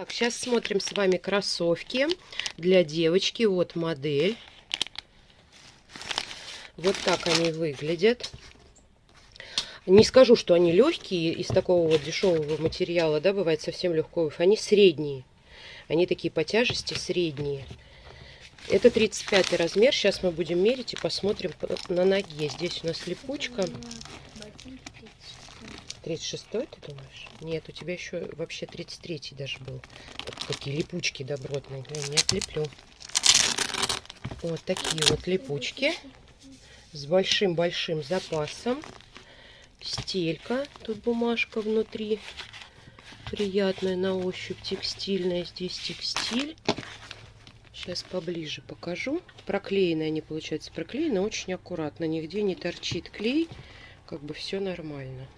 Так, сейчас смотрим с вами кроссовки для девочки. Вот модель. Вот так они выглядят. Не скажу, что они легкие, из такого вот дешевого материала, да, бывает совсем легкого. Они средние. Они такие по тяжести средние. Это 35 размер. Сейчас мы будем мерить и посмотрим на ноге. Здесь у нас липучка. 36 ты думаешь? Нет, у тебя еще вообще 33 даже был. Такие липучки добротные. Я не отлеплю. Вот такие вот липучки. С большим-большим запасом. Стелька. Тут бумажка внутри. Приятная на ощупь. Текстильная. Здесь текстиль. Сейчас поближе покажу. Проклеены они, получается, проклеены очень аккуратно. Нигде не торчит клей. Как бы все нормально.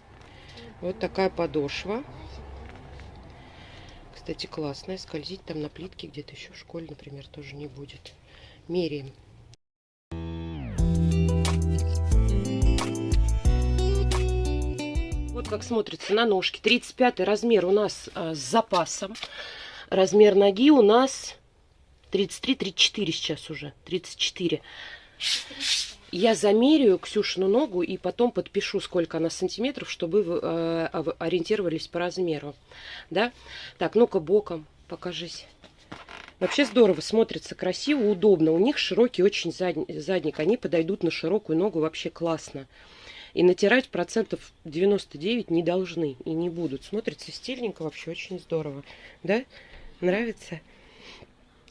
Вот такая подошва. Кстати, классная. Скользить там на плитке где-то еще в школе, например, тоже не будет. Меряем. Вот как смотрится на ножке. 35 размер у нас а, с запасом. Размер ноги у нас 33-34 сейчас уже. 34. Я замерю Ксюшину ногу и потом подпишу, сколько она сантиметров, чтобы вы э, ориентировались по размеру. Да? Так, ну-ка боком покажись. Вообще здорово смотрится, красиво, удобно. У них широкий очень задник. Они подойдут на широкую ногу вообще классно. И натирать процентов 99 не должны и не будут. Смотрится стильненько, вообще очень здорово. Да? Нравится?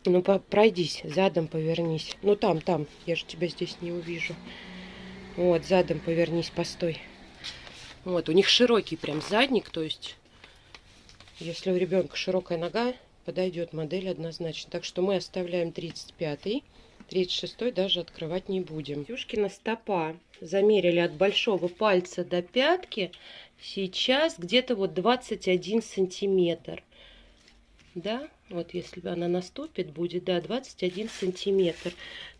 Ну, пройдись, задом повернись. Ну, там, там, я же тебя здесь не увижу. Вот, задом повернись, постой. Вот, у них широкий прям задник, то есть, если у ребенка широкая нога, подойдет модель однозначно. Так что мы оставляем 35-й. 36 даже открывать не будем. Юшкина стопа замерили от большого пальца до пятки. Сейчас где-то вот 21 сантиметр. Да, вот если она наступит, будет, да, 21 сантиметр.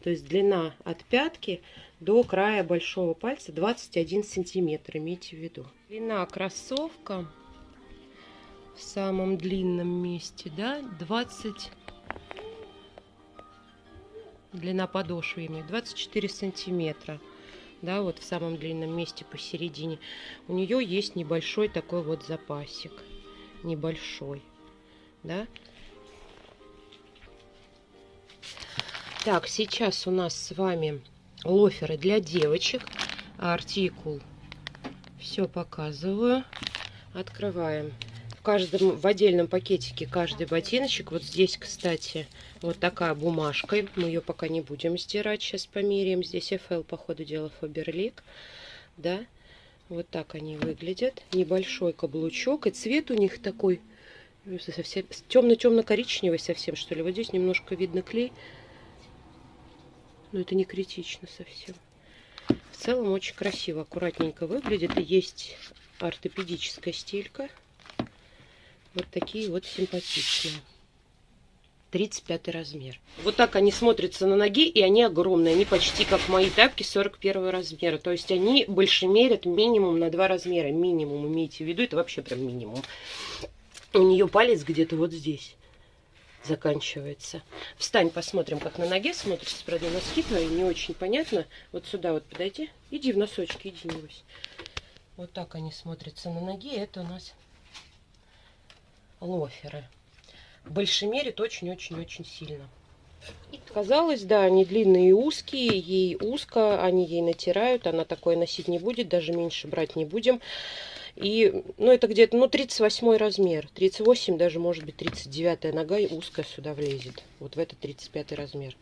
То есть длина от пятки до края большого пальца 21 сантиметр, имейте в виду. Длина кроссовка в самом длинном месте, да, 20... Длина подошвы имеет 24 сантиметра да, вот в самом длинном месте посередине, у нее есть небольшой такой вот запасик, небольшой, да, Так, сейчас у нас с вами лоферы для девочек. Артикул. Все показываю. Открываем. В каждом, в отдельном пакетике каждый ботиночек. Вот здесь, кстати, вот такая бумажка. Мы ее пока не будем стирать. Сейчас померяем. Здесь FL, по ходу дела, Фаберлик. Да. Вот так они выглядят. Небольшой каблучок. И цвет у них такой совсем темно-темно-коричневый совсем, что ли. Вот здесь немножко видно клей. Но это не критично совсем. В целом очень красиво, аккуратненько выглядит. И есть ортопедическая стелька. Вот такие вот симпатичные. 35 размер. Вот так они смотрятся на ноге, и они огромные. Они почти как мои тапки 41 размера. То есть они больше мерят минимум на 2 размера. Минимум, имейте в виду, это вообще прям минимум. У нее палец где-то вот здесь заканчивается. Встань, посмотрим, как на ноге смотрится. Правда, носки твои не очень понятно. Вот сюда вот подойди. Иди в носочки, иди, небось. Вот так они смотрятся на ноге. Это у нас лоферы. Мере очень-очень-очень сильно. Казалось, да, они длинные и узкие, ей узко, они ей натирают, она такое носить не будет, даже меньше брать не будем. И, ну, это где-то, ну, 38 размер. 38, даже, может быть, 39 нога и узкая сюда влезет. Вот в этот 35 размер.